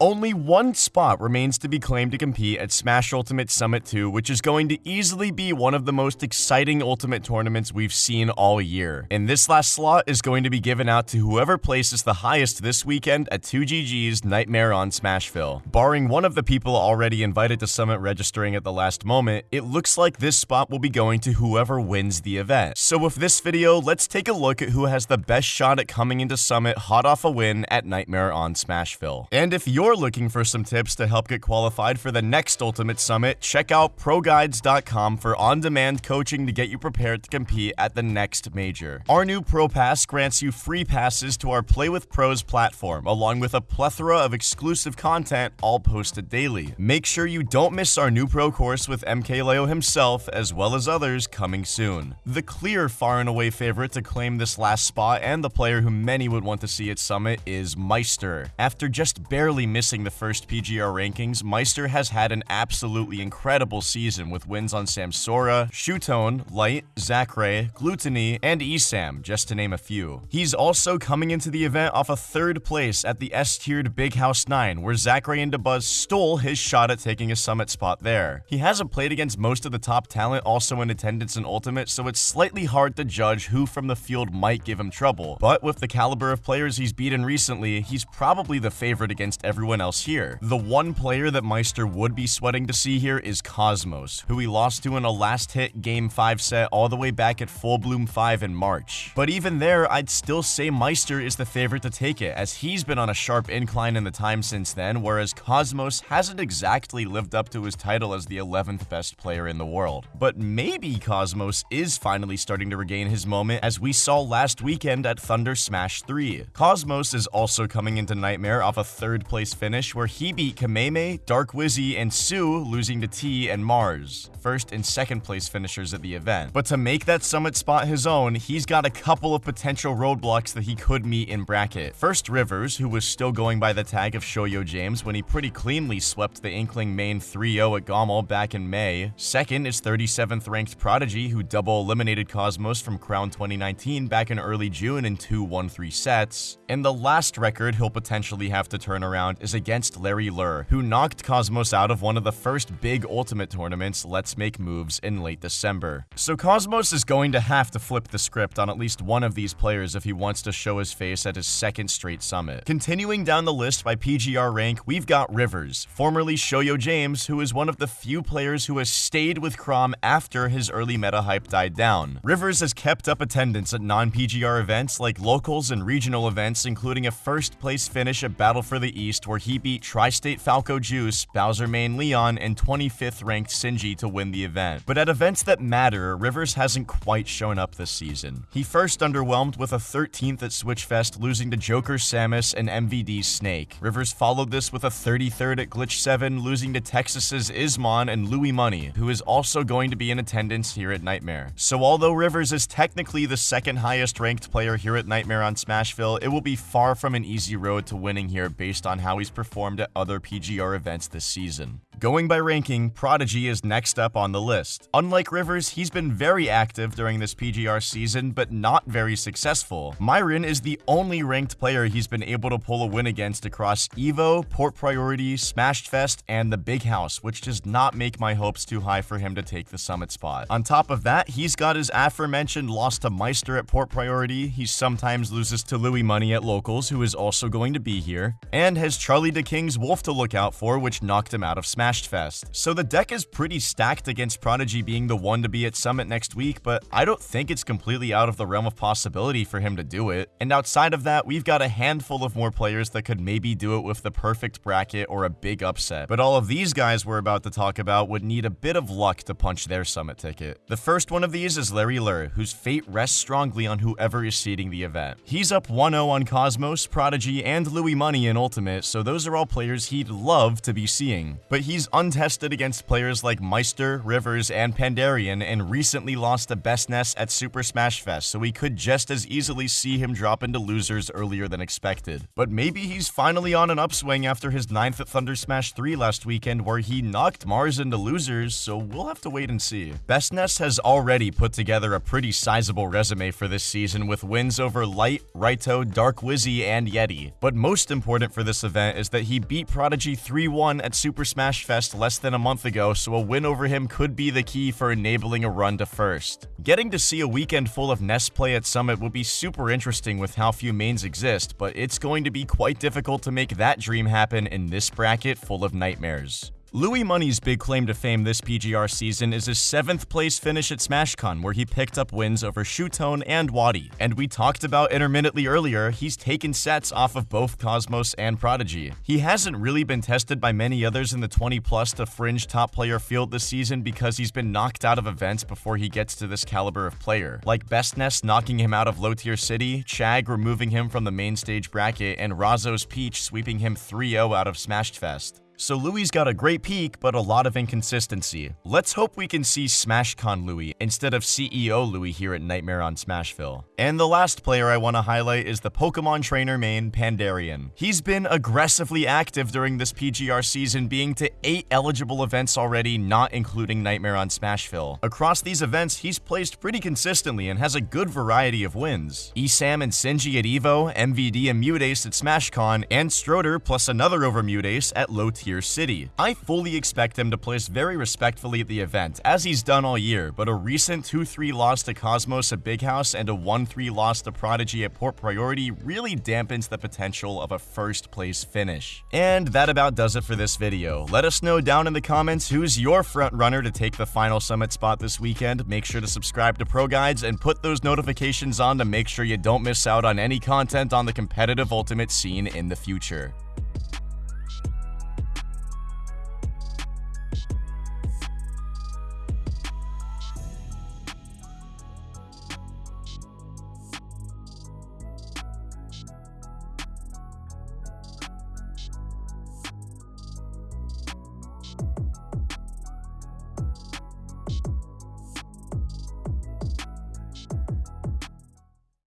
Only one spot remains to be claimed to compete at Smash Ultimate Summit 2, which is going to easily be one of the most exciting Ultimate tournaments we've seen all year. And this last slot is going to be given out to whoever places the highest this weekend at 2GG's Nightmare on Smashville. Barring one of the people already invited to Summit registering at the last moment, it looks like this spot will be going to whoever wins the event. So with this video, let's take a look at who has the best shot at coming into Summit hot off a win at Nightmare on Smashville. And if you're you're looking for some tips to help get qualified for the next Ultimate Summit, check out ProGuides.com for on demand coaching to get you prepared to compete at the next major. Our new Pro Pass grants you free passes to our Play with Pros platform, along with a plethora of exclusive content, all posted daily. Make sure you don't miss our new Pro course with MKLeo himself, as well as others coming soon. The clear far and away favorite to claim this last spot and the player who many would want to see at Summit is Maister. After just barely missing the first PGR rankings, Maister has had an absolutely incredible season with wins on Samsora, Shuton, Light, Zackray, Glutonny, and ESAM, just to name a few. He's also coming into the event off a third place at the S-tiered Big House 9, where Zackray and Dabuz stole his shot at taking a summit spot there. He hasn't played against most of the top talent also in attendance and Ultimate, so it's slightly hard to judge who from the field might give him trouble. But with the caliber of players he's beaten recently, he's probably the favorite against everyone everyone else here. The one player that Maister would be sweating to see here is Cosmos, who he lost to in a last hit Game 5 set all the way back at Full Bloom 5 in March. But even there, I'd still say Maister is the favorite to take it, as he's been on a sharp incline in the time since then, whereas Cosmos hasn't exactly lived up to his title as the 11th best player in the world. But maybe Cosmos is finally starting to regain his moment, as we saw last weekend at Thunder Smash 3. Cosmos is also coming into Nightmare off a third place finish where he beat Kameme, Dark Wizzy, and Sue, losing to T and Mars, first and second place finishers at the event. But to make that summit spot his own, he's got a couple of potential roadblocks that he could meet in bracket. First, Rivers, who was still going by the tag of Shoyo James when he pretty cleanly swept the Inkling main 3-0 at GOML back in May. Second is 37th ranked Prodigy, who double eliminated Cosmos from Crown 2019 back in early June in two 1-3 sets. And the last record he'll potentially have to turn around is against Larry Lurr, who knocked Cosmos out of one of the first big Ultimate tournaments, Let's Make Moves, in late December. So Cosmos is going to have to flip the script on at least one of these players if he wants to show his face at his second straight summit. Continuing down the list by PGR rank, we've got Rivers, formerly Shoyo James, who is one of the few players who has stayed with Chrom after his early meta hype died down. Rivers has kept up attendance at non-PGR events like locals and regional events, including a first place finish at Battle for the East where he beat Tri-State Falco Juice, Bowser Main Leon, and 25th ranked Sinji to win the event. But at events that matter, Rivers hasn't quite shown up this season. He first underwhelmed with a 13th at Switchfest, losing to Joker Samus and MVD Snake. Rivers followed this with a 33rd at Glitch 7, losing to Texas's Ismon and Louis Money, who is also going to be in attendance here at Nightmare. So although Rivers is technically the second highest ranked player here at Nightmare on Smashville, it will be far from an easy road to winning here based on how he's performed at other PGR events this season. Going by ranking, Prodigy is next up on the list. Unlike Rivers, he's been very active during this PGR season, but not very successful. Myron is the only ranked player he's been able to pull a win against across EVO, Port Priority, Smashed Fest, and the Big House, which does not make my hopes too high for him to take the summit spot. On top of that, he's got his aforementioned loss to Maister at Port Priority, he sometimes loses to Louis Money at Locals, who is also going to be here, and has Charlie the King's Wolf to look out for, which knocked him out of Smash Smashed Fest. So the deck is pretty stacked against Prodigy being the one to be at Summit next week, but I don't think it's completely out of the realm of possibility for him to do it. And outside of that, we've got a handful of more players that could maybe do it with the perfect bracket or a big upset. But all of these guys we're about to talk about would need a bit of luck to punch their Summit ticket. The first one of these is Larry Lurr, whose fate rests strongly on whoever is seeding the event. He's up 1-0 on Cosmos, Prodigy, and Louis Money in Ultimate, so those are all players he'd love to be seeing. But he he's untested against players like Maister, Rivers, and Pandarian, and recently lost to Bestness at Super Smash Fest, so we could just as easily see him drop into losers earlier than expected. But maybe he's finally on an upswing after his 9th at Thunder Smash 3 last weekend where he knocked Mars into losers, so we'll have to wait and see. Bestness has already put together a pretty sizable resume for this season with wins over Light, Raito, Dark Wizzy, and Yeti. But most important for this event is that he beat Prodigy 3-1 at Super Smash Fest less than a month ago, so a win over him could be the key for enabling a run to first. Getting to see a weekend full of Ness play at Summit would be super interesting with how few mains exist, but it's going to be quite difficult to make that dream happen in this bracket full of nightmares. Louis Money's big claim to fame this PGR season is his 7th place finish at SmashCon where he picked up wins over Shuton and Wadi. And we talked about intermittently earlier, he's taken sets off of both Cosmos and Prodigy. He hasn't really been tested by many others in the 20 plus to fringe top player field this season because he's been knocked out of events before he gets to this caliber of player. Like Bestness knocking him out of low tier city, Chag removing him from the main stage bracket, and Razo's Peach sweeping him 3-0 out of Smashed Fest. So Louis got a great peak, but a lot of inconsistency. Let's hope we can see SmashCon Louis instead of CEO Louis here at Nightmare on Smashville. And the last player I want to highlight is the Pokemon trainer main Pandarian. He's been aggressively active during this PGR season, being to 8 eligible events already, not including Nightmare on Smashville. Across these events, he's placed pretty consistently and has a good variety of wins. Esam and Sinji at EVO, MVD and Mutace at SmashCon, and Stroder plus another over Mutace at Low tier city. I fully expect him to place very respectfully at the event, as he's done all year, but a recent 2-3 loss to Cosmos at Big House and a 1-3 loss to Prodigy at Port Priority really dampens the potential of a first place finish. And that about does it for this video. Let us know down in the comments who's your front runner to take the final summit spot this weekend. Make sure to subscribe to Pro Guides and put those notifications on to make sure you don't miss out on any content on the competitive ultimate scene in the future.